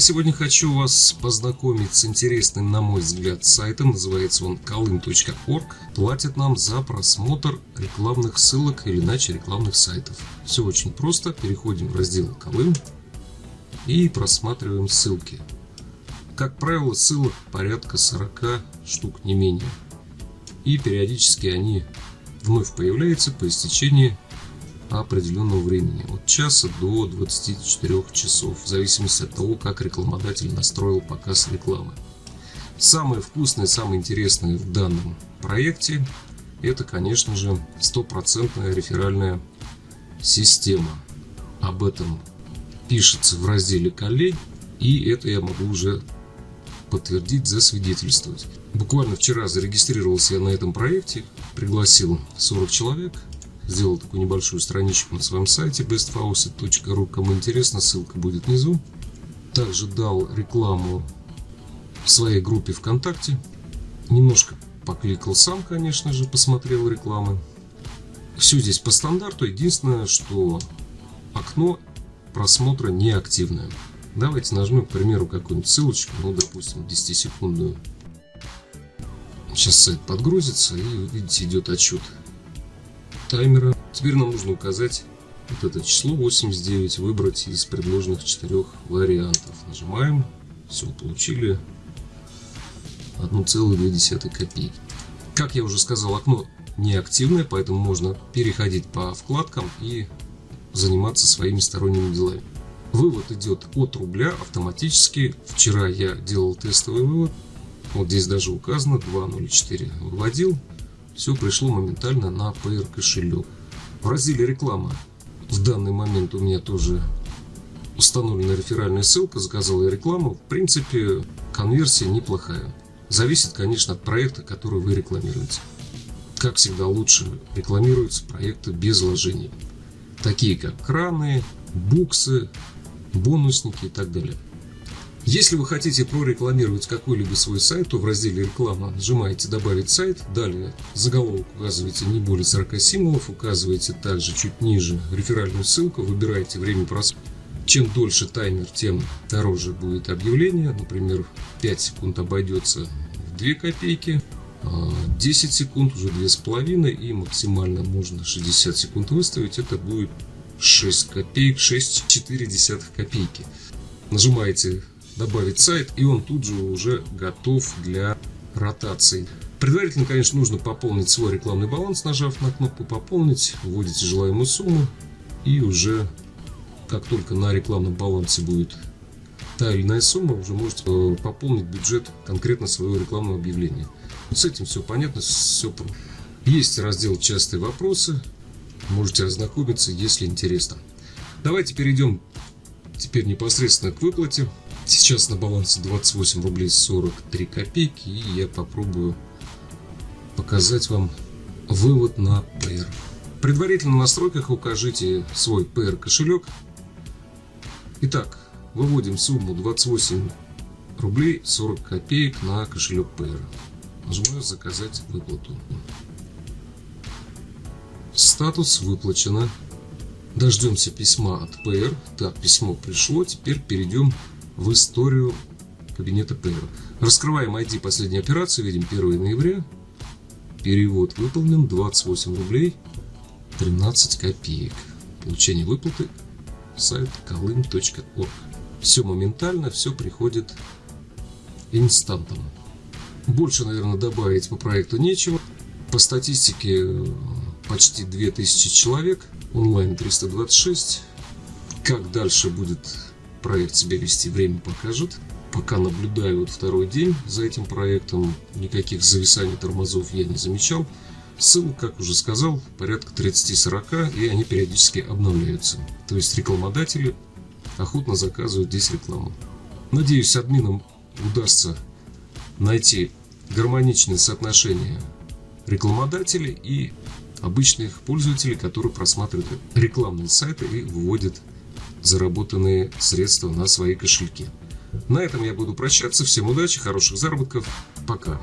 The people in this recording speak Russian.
Сегодня хочу вас познакомить с интересным, на мой взгляд, сайтом. Называется он kalym.org. Платят нам за просмотр рекламных ссылок или иначе рекламных сайтов. Все очень просто. Переходим в раздел Колым и просматриваем ссылки. Как правило, ссылок порядка 40 штук, не менее. И периодически они вновь появляются по истечении определенного времени, от часа до 24 часов, в зависимости от того, как рекламодатель настроил показ рекламы. Самое вкусное, самое интересное в данном проекте это, конечно же, стопроцентная реферальная система. Об этом пишется в разделе «Колей», и это я могу уже подтвердить, засвидетельствовать. Буквально вчера зарегистрировался я на этом проекте, пригласил 40 человек, сделал такую небольшую страничку на своем сайте bestfaucet.ru. Кому интересно, ссылка будет внизу. Также дал рекламу в своей группе ВКонтакте. Немножко покликал сам, конечно же, посмотрел рекламы. Все здесь по стандарту. Единственное, что окно просмотра неактивное. Давайте нажмем, к примеру, какую-нибудь ссылочку, ну, допустим, 10-секундную. Сейчас сайт подгрузится и, видите, идет отчет таймера. Теперь нам нужно указать вот это число 89, выбрать из предложенных четырех вариантов. Нажимаем, все, получили 1,2 копейки. Как я уже сказал, окно неактивное, поэтому можно переходить по вкладкам и заниматься своими сторонними делами. Вывод идет от рубля автоматически. Вчера я делал тестовый вывод. Вот здесь даже указано 2.04 выводил все пришло моментально на PR кошелек. В разделе реклама в данный момент у меня тоже установлена реферальная ссылка, заказал я рекламу. В принципе, конверсия неплохая. Зависит, конечно, от проекта, который вы рекламируете. Как всегда, лучше рекламируются проекты без вложений. Такие как краны, буксы, бонусники и так далее. Если вы хотите прорекламировать какой-либо свой сайт, то в разделе «Реклама» нажимаете «Добавить сайт», далее заголовок указываете не более 40 символов, указываете также чуть ниже реферальную ссылку, выбираете время просмотра. Чем дольше таймер, тем дороже будет объявление. Например, 5 секунд обойдется в 2 копейки, 10 а секунд уже 2,5 и максимально можно 60 секунд выставить. Это будет 6 копеек, 6,4 копейки. Нажимаете добавить сайт, и он тут же уже готов для ротации. Предварительно, конечно, нужно пополнить свой рекламный баланс, нажав на кнопку «Пополнить», вводите желаемую сумму, и уже как только на рекламном балансе будет та или иная сумма, уже можете э, пополнить бюджет конкретно своего рекламного объявления. С этим все понятно, все Есть раздел «Частые вопросы», можете ознакомиться, если интересно. Давайте перейдем теперь непосредственно к выплате. Сейчас на балансе 28 рублей 43 копейки и я попробую показать вам вывод на PR. Предварительно в настройках укажите свой PR кошелек. Итак, выводим сумму 28 рублей 40 копеек на кошелек PR. Нажимаю заказать выплату. Статус выплачено. Дождемся письма от PR. Так, письмо пришло. Теперь перейдем в историю кабинета Пейра. Раскрываем ID последней операции, видим 1 ноября. Перевод выполнен 28 рублей 13 копеек. Получение выплаты сайт kalym.org. Все моментально, все приходит инстантом. Больше, наверное, добавить по проекту нечего. По статистике почти 2000 человек, онлайн 326. Как дальше будет проект себя вести, время покажет. Пока наблюдаю вот второй день за этим проектом, никаких зависаний тормозов я не замечал. Ссылок, как уже сказал, порядка 30-40, и они периодически обновляются. То есть рекламодатели охотно заказывают здесь рекламу. Надеюсь, админам удастся найти гармоничное соотношение рекламодателей и обычных пользователей, которые просматривают рекламные сайты и выводят заработанные средства на свои кошельки. На этом я буду прощаться. Всем удачи, хороших заработков. Пока.